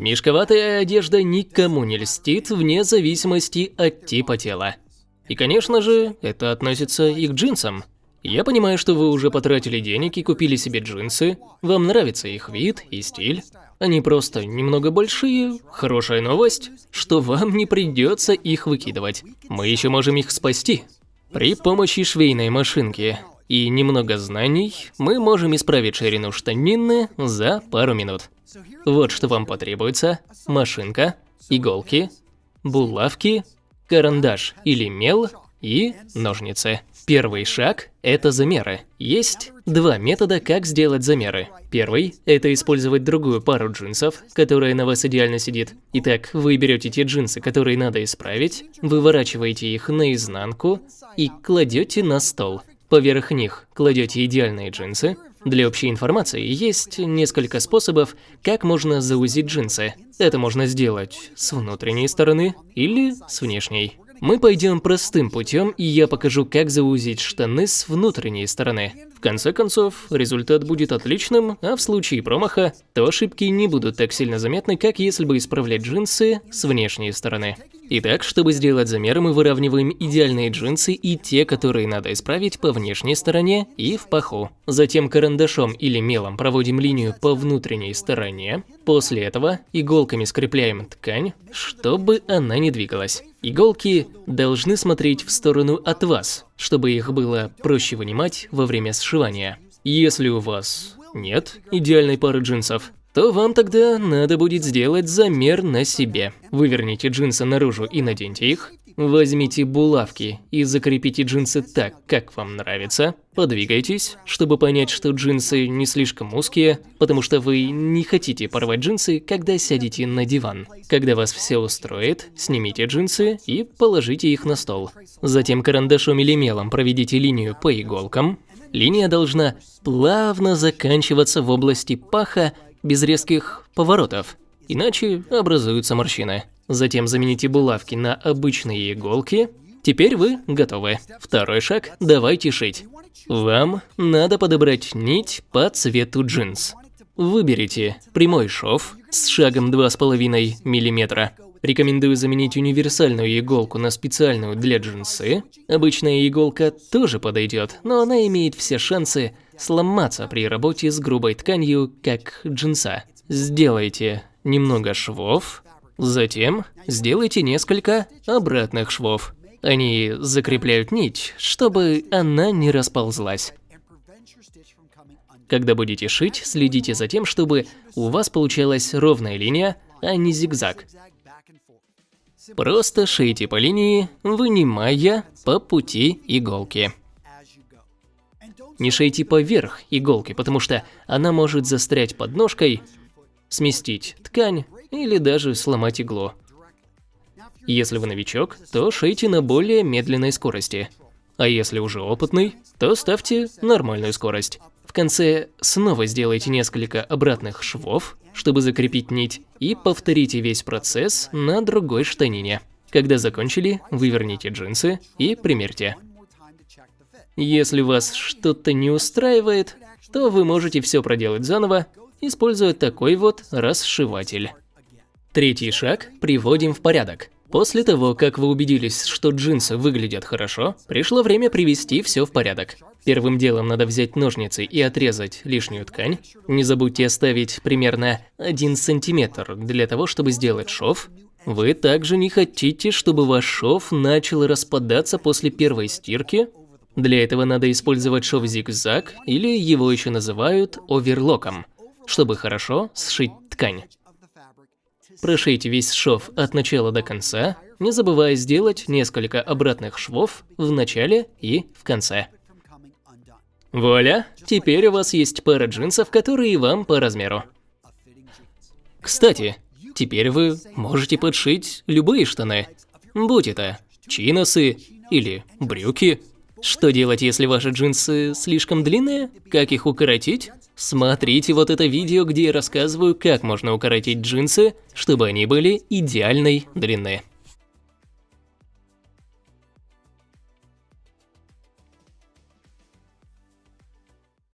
Мешковатая одежда никому не льстит вне зависимости от типа тела. И, конечно же, это относится и к джинсам. Я понимаю, что вы уже потратили денег и купили себе джинсы, вам нравится их вид и стиль. Они просто немного большие. Хорошая новость, что вам не придется их выкидывать. Мы еще можем их спасти. При помощи швейной машинки и немного знаний мы можем исправить ширину штанины за пару минут. Вот что вам потребуется. Машинка, иголки, булавки, карандаш или мел и ножницы. Первый шаг – это замеры. Есть два метода, как сделать замеры. Первый – это использовать другую пару джинсов, которая на вас идеально сидит. Итак, вы берете те джинсы, которые надо исправить, выворачиваете их наизнанку и кладете на стол. Поверх них кладете идеальные джинсы. Для общей информации есть несколько способов, как можно заузить джинсы. Это можно сделать с внутренней стороны или с внешней. Мы пойдем простым путем, и я покажу, как заузить штаны с внутренней стороны. В конце концов, результат будет отличным, а в случае промаха, то ошибки не будут так сильно заметны, как если бы исправлять джинсы с внешней стороны. Итак, чтобы сделать замеры, мы выравниваем идеальные джинсы и те, которые надо исправить по внешней стороне и в паху. Затем карандашом или мелом проводим линию по внутренней стороне. После этого иголками скрепляем ткань, чтобы она не двигалась. Иголки должны смотреть в сторону от вас, чтобы их было проще вынимать во время сшивания. Если у вас нет идеальной пары джинсов, то вам тогда надо будет сделать замер на себе. Выверните джинсы наружу и наденьте их. Возьмите булавки и закрепите джинсы так, как вам нравится. Подвигайтесь, чтобы понять, что джинсы не слишком узкие, потому что вы не хотите порвать джинсы, когда сядете на диван. Когда вас все устроит, снимите джинсы и положите их на стол. Затем карандашом или мелом проведите линию по иголкам. Линия должна плавно заканчиваться в области паха без резких поворотов, иначе образуются морщины. Затем замените булавки на обычные иголки. Теперь вы готовы. Второй шаг – давайте шить. Вам надо подобрать нить по цвету джинс. Выберите прямой шов с шагом 2,5 мм. Рекомендую заменить универсальную иголку на специальную для джинсы. Обычная иголка тоже подойдет, но она имеет все шансы сломаться при работе с грубой тканью, как джинса. Сделайте немного швов, затем сделайте несколько обратных швов. Они закрепляют нить, чтобы она не расползлась. Когда будете шить, следите за тем, чтобы у вас получалась ровная линия, а не зигзаг. Просто шейте по линии, вынимая по пути иголки. Не шейте поверх иголки, потому что она может застрять под ножкой, сместить ткань или даже сломать иглу. Если вы новичок, то шейте на более медленной скорости. А если уже опытный, то ставьте нормальную скорость. В конце снова сделайте несколько обратных швов, чтобы закрепить нить, и повторите весь процесс на другой штанине. Когда закончили, выверните джинсы и примерьте. Если вас что-то не устраивает, то вы можете все проделать заново, используя такой вот расшиватель. Третий шаг приводим в порядок. После того, как вы убедились, что джинсы выглядят хорошо, пришло время привести все в порядок. Первым делом надо взять ножницы и отрезать лишнюю ткань. Не забудьте оставить примерно 1 сантиметр для того, чтобы сделать шов. Вы также не хотите, чтобы ваш шов начал распадаться после первой стирки для этого надо использовать шов зигзаг, или его еще называют оверлоком, чтобы хорошо сшить ткань. Прошейте весь шов от начала до конца, не забывая сделать несколько обратных швов в начале и в конце. Вуаля! Теперь у вас есть пара джинсов, которые вам по размеру. Кстати, теперь вы можете подшить любые штаны, будь это чиносы или брюки. Что делать, если ваши джинсы слишком длинные? Как их укоротить? Смотрите вот это видео, где я рассказываю, как можно укоротить джинсы, чтобы они были идеальной длины.